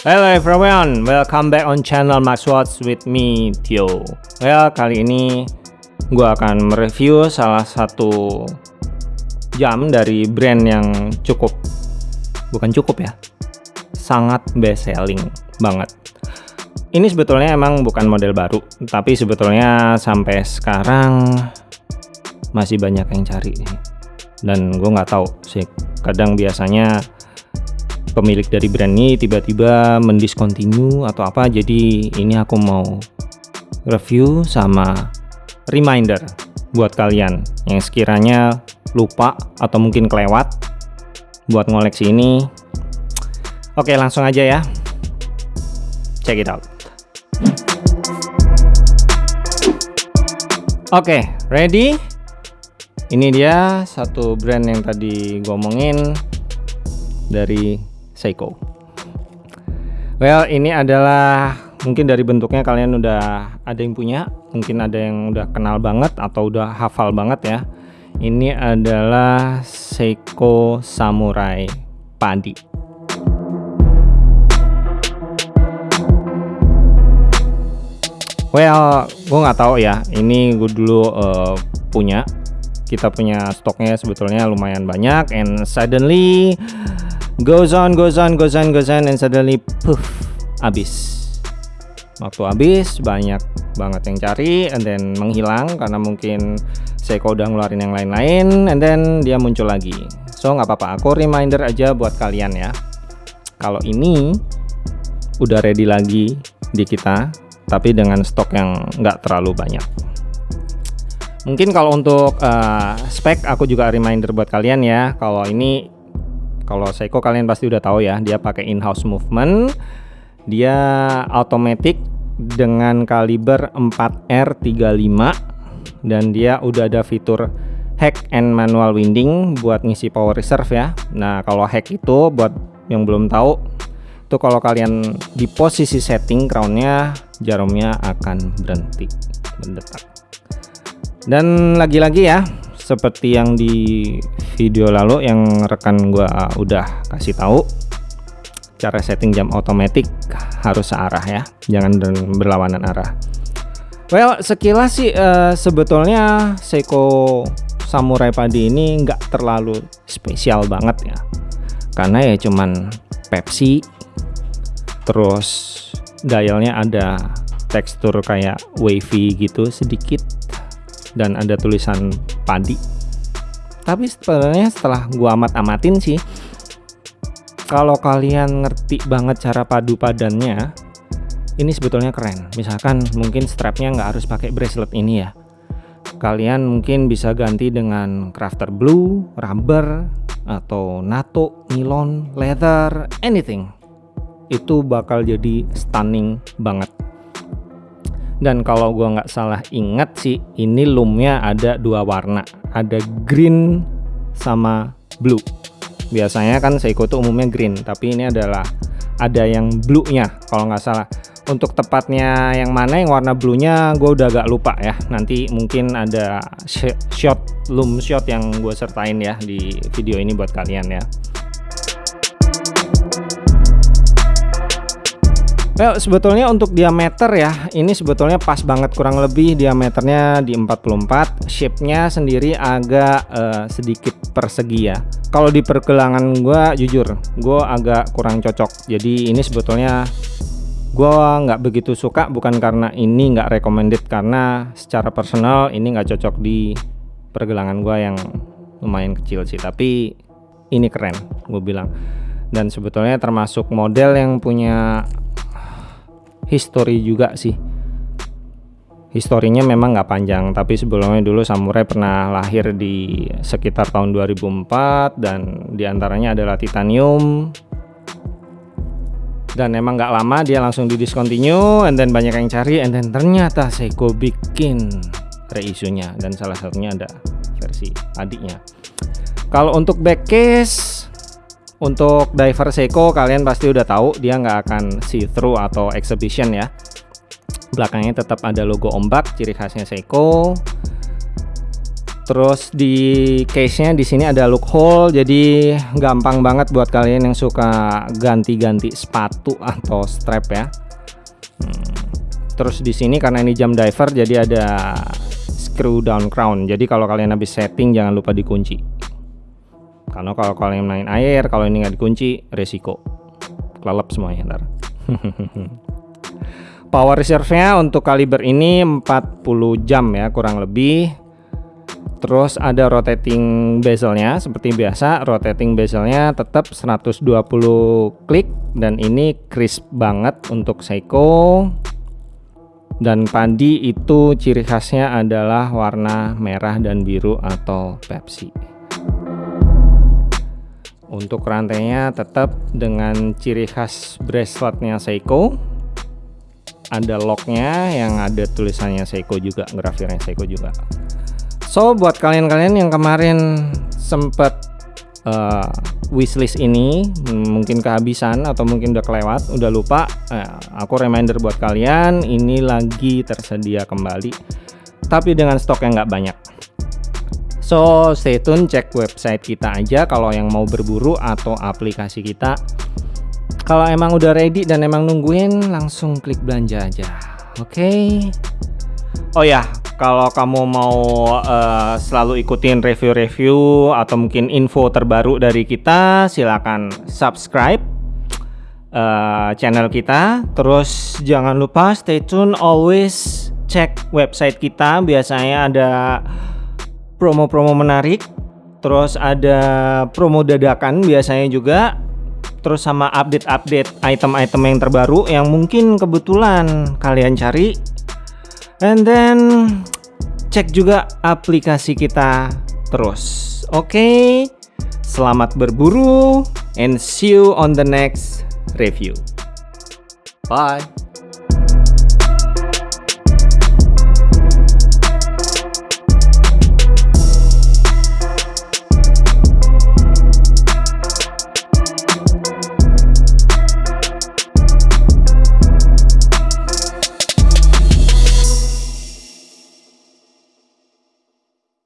Hello everyone, welcome back on channel Max Watch with me Tio. Well, kali ini gue akan mereview salah satu jam dari brand yang cukup, bukan cukup ya, sangat best selling banget. Ini sebetulnya emang bukan model baru, tapi sebetulnya sampai sekarang masih banyak yang cari. Dan gue nggak tahu sih, kadang biasanya pemilik dari brand ini tiba-tiba mendiscontinue atau apa jadi ini aku mau review sama reminder buat kalian yang sekiranya lupa atau mungkin kelewat buat ngoleksi ini. Oke langsung aja ya. Check it out. Oke ready? Ini dia satu brand yang tadi gue omongin dari Seiko. Well, ini adalah mungkin dari bentuknya kalian udah ada yang punya, mungkin ada yang udah kenal banget atau udah hafal banget ya. Ini adalah Seiko Samurai Padi. Well, gue nggak tahu ya. Ini gue dulu uh, punya. Kita punya stoknya sebetulnya lumayan banyak, and suddenly goes on goes on goes on goes on and suddenly poof habis. Waktu habis banyak banget yang cari and then menghilang karena mungkin Seiko udah ngeluarin yang lain-lain and then dia muncul lagi. So nggak apa-apa. Aku reminder aja buat kalian ya. Kalau ini udah ready lagi di kita tapi dengan stok yang nggak terlalu banyak. Mungkin kalau untuk uh, spek aku juga reminder buat kalian ya. Kalau ini kalau Seiko kalian pasti udah tahu ya, dia pakai in-house movement. Dia automatic dengan kaliber 4R35 dan dia udah ada fitur hack and manual winding buat ngisi power reserve ya. Nah, kalau hack itu buat yang belum tahu itu kalau kalian di posisi setting crownnya jarumnya akan berhenti mendetak. Dan lagi-lagi ya, seperti yang di video lalu yang rekan gua udah kasih tahu cara setting jam otomatis harus searah ya jangan berlawanan arah. Well sekilas sih uh, sebetulnya Seiko Samurai Padi ini nggak terlalu spesial banget ya. Karena ya cuman Pepsi terus dialnya ada tekstur kayak wavy gitu sedikit dan ada tulisan padi tapi sebenarnya setelah gua amat-amatin sih kalau kalian ngerti banget cara padu padannya ini sebetulnya keren. Misalkan mungkin strapnya nggak harus pakai bracelet ini ya. Kalian mungkin bisa ganti dengan crafter blue, rubber, atau nato, nylon, leather, anything. Itu bakal jadi stunning banget dan kalau gua nggak salah ingat sih ini loomnya ada dua warna. Ada green sama blue. Biasanya kan Seiko itu umumnya green tapi ini adalah ada yang blue nya kalau nggak salah. Untuk tepatnya yang mana yang warna blue nya gue udah agak lupa ya. Nanti mungkin ada shot loom shot yang gue sertain ya di video ini buat kalian ya Well, sebetulnya untuk diameter ya, ini sebetulnya pas banget kurang lebih diameternya di 44. Shape-nya sendiri agak uh, sedikit persegi ya. Kalau di pergelangan gue jujur, gue agak kurang cocok. Jadi ini sebetulnya gue nggak begitu suka bukan karena ini nggak recommended karena secara personal ini nggak cocok di pergelangan gue yang lumayan kecil sih. Tapi ini keren, gue bilang. Dan sebetulnya termasuk model yang punya history juga sih. Historinya memang nggak panjang tapi sebelumnya dulu samurai pernah lahir di sekitar tahun 2004 dan di antaranya adalah titanium. Dan emang nggak lama dia langsung di discontinue and then banyak yang cari and then ternyata Seiko bikin reisunya. Dan salah satunya ada versi adiknya. Kalau untuk back case untuk diver Seiko kalian pasti udah tahu dia nggak akan see through atau exhibition ya. Belakangnya tetap ada logo ombak ciri khasnya Seiko. Terus di case-nya di sini ada loophole, jadi gampang banget buat kalian yang suka ganti-ganti sepatu atau strap ya. Hmm. Terus di sini karena ini jam diver, jadi ada screw down crown. Jadi kalau kalian habis setting jangan lupa dikunci. Karena kalau kalian main air, kalau ini nggak dikunci, resiko kelelep semuanya ntar. Power reserve-nya untuk kaliber ini 40 jam ya kurang lebih Terus ada rotating bezelnya seperti biasa, rotating bezelnya tetap 120 klik dan ini crisp banget untuk Seiko. Dan padi itu ciri khasnya adalah warna merah dan biru atau Pepsi. Untuk rantainya tetap dengan ciri khas braceletnya Seiko. Ada locknya yang ada tulisannya Seiko juga, grafirnya Seiko juga. So buat kalian-kalian yang kemarin sempet uh, wishlist ini mungkin kehabisan atau mungkin udah kelewat, udah lupa, uh, aku reminder buat kalian ini lagi tersedia kembali, tapi dengan stok yang nggak banyak. So stay tune, cek website kita aja kalau yang mau berburu atau aplikasi kita. Kalau emang udah ready dan emang nungguin, langsung klik belanja aja. Oke. Okay? Oh ya, kalau kamu mau uh, selalu ikutin review-review atau mungkin info terbaru dari kita, silakan subscribe uh, channel kita. Terus jangan lupa stay tune, always cek website kita. Biasanya ada promo-promo menarik. Terus ada promo dadakan biasanya juga. Terus sama update-update item-item yang terbaru yang mungkin kebetulan kalian cari And then cek juga aplikasi kita terus. Oke. Okay? Selamat berburu and see you on the next review. Bye.